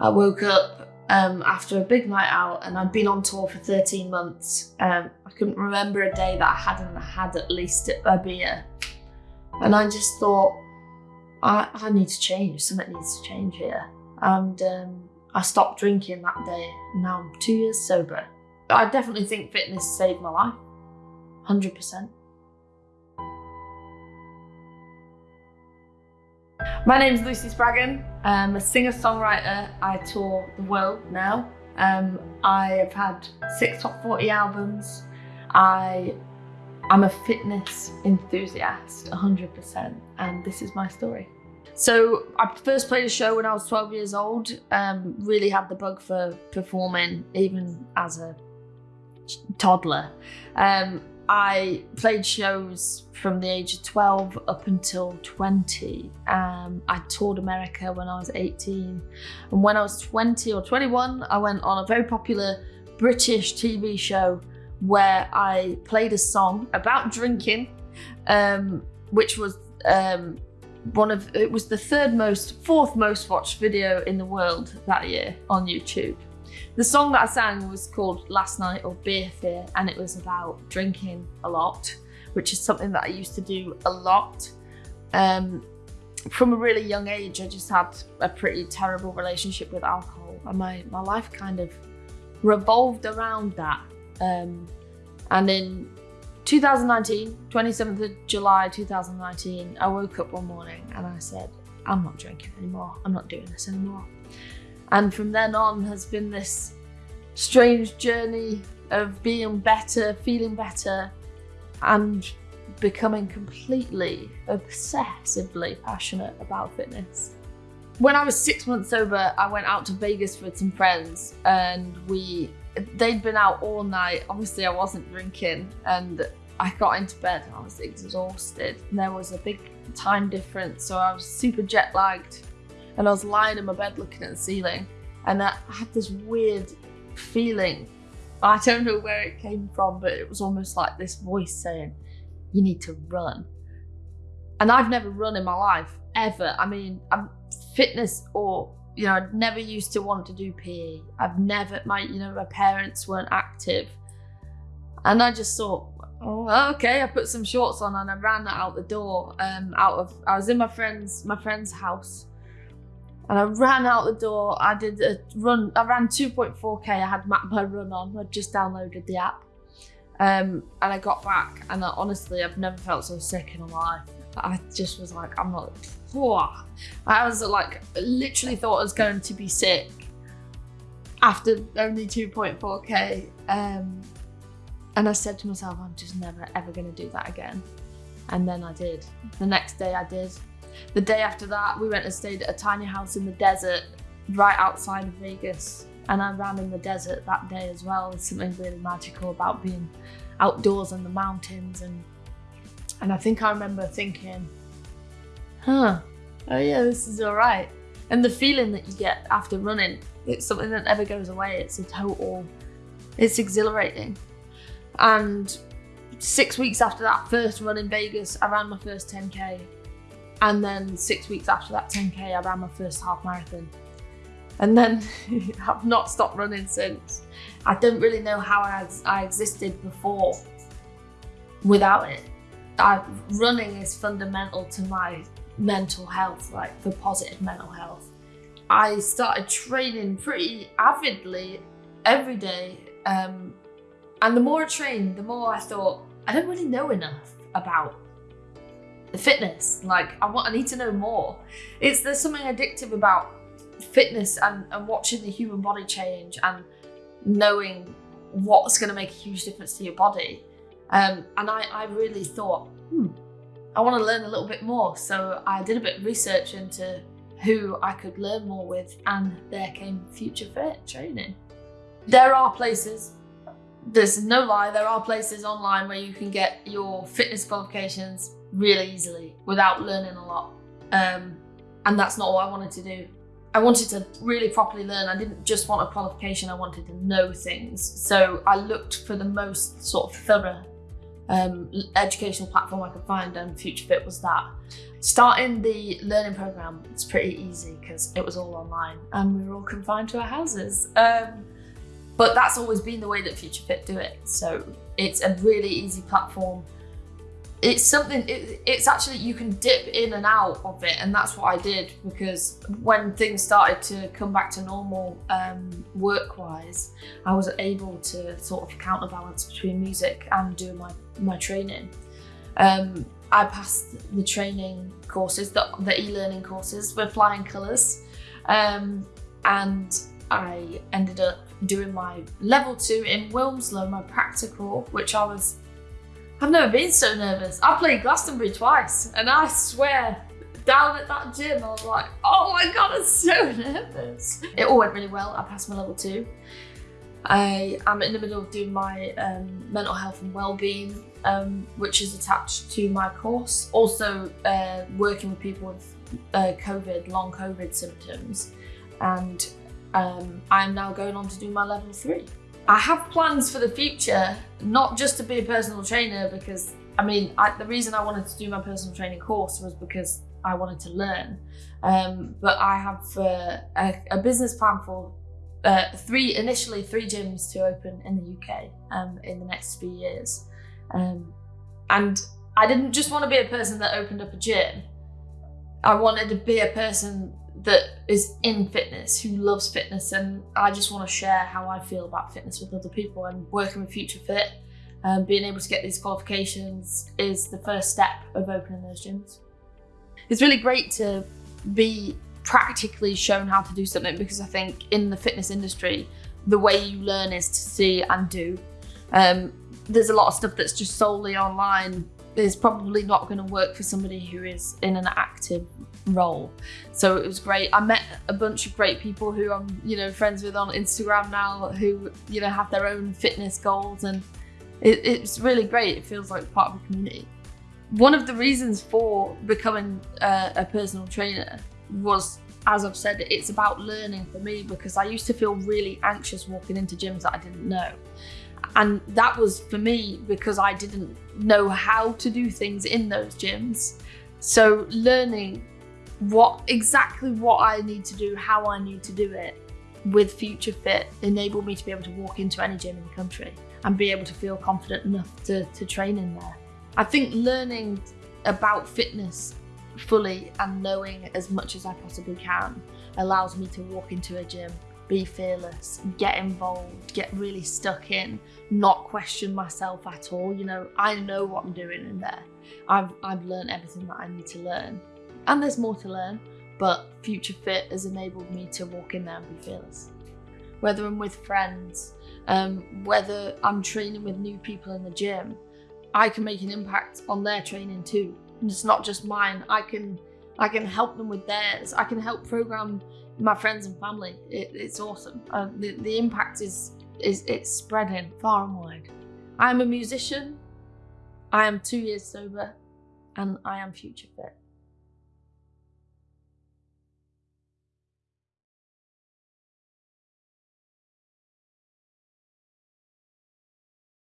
I woke up um, after a big night out and I'd been on tour for 13 months. Um, I couldn't remember a day that I hadn't had at least a beer. And I just thought, I, I need to change. Something needs to change here. And um, I stopped drinking that day. Now I'm two years sober. I definitely think fitness saved my life. 100%. My name is Lucy Spraggan. I'm a singer-songwriter. I tour the world now. Um, I have had six top 40 albums. I am a fitness enthusiast, 100%, and this is my story. So I first played a show when I was 12 years old, um, really had the bug for performing even as a toddler. Um, I played shows from the age of 12 up until 20. Um, I toured America when I was 18. And when I was 20 or 21, I went on a very popular British TV show where I played a song about drinking, um, which was um, one of, it was the third most, fourth most watched video in the world that year on YouTube. The song that I sang was called Last Night or Beer Fear and it was about drinking a lot, which is something that I used to do a lot. Um, from a really young age, I just had a pretty terrible relationship with alcohol and my, my life kind of revolved around that. Um, and in 2019, 27th of July 2019, I woke up one morning and I said, I'm not drinking anymore. I'm not doing this anymore. And from then on has been this strange journey of being better, feeling better, and becoming completely obsessively passionate about fitness. When I was six months sober, I went out to Vegas with some friends and we they'd been out all night. Obviously I wasn't drinking and I got into bed and I was exhausted. And there was a big time difference, so I was super jet lagged and I was lying in my bed looking at the ceiling and I had this weird feeling. I don't know where it came from, but it was almost like this voice saying, you need to run. And I've never run in my life, ever. I mean, I'm fitness or, you know, I'd never used to want to do PE. I've never, my, you know, my parents weren't active. And I just thought, oh, okay. I put some shorts on and I ran out the door, um, out of, I was in my friend's, my friend's house and I ran out the door. I did a run. I ran 2.4k. I had My Run on. I just downloaded the app, um, and I got back. And I, honestly, I've never felt so sick in my life. I just was like, I'm not. Whoa. I was like, literally thought I was going to be sick after only 2.4k. Um, and I said to myself, I'm just never ever going to do that again. And then I did. The next day I did. The day after that, we went and stayed at a tiny house in the desert right outside of Vegas. And I ran in the desert that day as well. There's something really magical about being outdoors in the mountains. And, and I think I remember thinking, huh, oh yeah, this is all right. And the feeling that you get after running, it's something that never goes away. It's a total, it's exhilarating. And six weeks after that first run in Vegas, I ran my first 10K and then six weeks after that 10K, I ran my first half marathon. And then I've not stopped running since. I don't really know how I, I existed before without it. I, running is fundamental to my mental health, like for positive mental health. I started training pretty avidly every day. Um, and the more I trained, the more I thought, I don't really know enough about fitness. Like I want, I need to know more. It's there's something addictive about fitness and, and watching the human body change and knowing what's going to make a huge difference to your body. Um, and I, I really thought, hmm, I want to learn a little bit more. So I did a bit of research into who I could learn more with, and there came Future Fit training. There are places, there's no lie, there are places online where you can get your fitness qualifications really easily without learning a lot. Um, and that's not what I wanted to do. I wanted to really properly learn. I didn't just want a qualification, I wanted to know things. So I looked for the most sort of thorough um, educational platform I could find, and Future Fit was that. Starting the learning program was pretty easy because it was all online and we were all confined to our houses. Um, but that's always been the way that Future Fit do it. So it's a really easy platform it's something it, it's actually you can dip in and out of it and that's what i did because when things started to come back to normal um, work wise i was able to sort of counterbalance between music and doing my, my training. Um, i passed the training courses the, the e-learning courses with flying colors um, and i ended up doing my level two in wilmslow my practical which i was I've never been so nervous. I played Glastonbury twice and I swear down at that gym I was like, oh my god, I'm so nervous. It all went really well. I passed my level two. I am in the middle of doing my um, mental health and well-being, um, which is attached to my course. Also uh, working with people with uh, COVID, long COVID symptoms. And um, I'm now going on to do my level three. I have plans for the future, not just to be a personal trainer because I mean, I, the reason I wanted to do my personal training course was because I wanted to learn. Um, but I have uh, a, a, business plan for uh, three, initially three gyms to open in the UK um, in the next few years. Um, and I didn't just want to be a person that opened up a gym. I wanted to be a person that is in fitness, who loves fitness, and I just want to share how I feel about fitness with other people. And working with Future Fit, um, being able to get these qualifications is the first step of opening those gyms. It's really great to be practically shown how to do something because I think in the fitness industry, the way you learn is to see and do. Um, there's a lot of stuff that's just solely online is probably not going to work for somebody who is in an active role. So it was great. I met a bunch of great people who I'm, you know, friends with on Instagram now who, you know, have their own fitness goals and it, it's really great. It feels like part of a community. One of the reasons for becoming a, a personal trainer was, as I've said, it's about learning for me because I used to feel really anxious walking into gyms that I didn't know. And that was for me because I didn't know how to do things in those gyms. So learning what exactly what I need to do, how I need to do it with Future Fit enabled me to be able to walk into any gym in the country and be able to feel confident enough to, to train in there. I think learning about fitness fully and knowing as much as I possibly can allows me to walk into a gym be fearless, get involved, get really stuck in, not question myself at all. You know, I know what I'm doing in there. I've, I've learned everything that I need to learn. And there's more to learn, but Future Fit has enabled me to walk in there and be fearless. Whether I'm with friends, um, whether I'm training with new people in the gym, I can make an impact on their training too. And it's not just mine. I can I can help them with theirs. I can help program my friends and family. It, it's awesome. Uh, the, the impact is, is it's spreading far and wide. I am a musician. I am two years sober and I am future fit.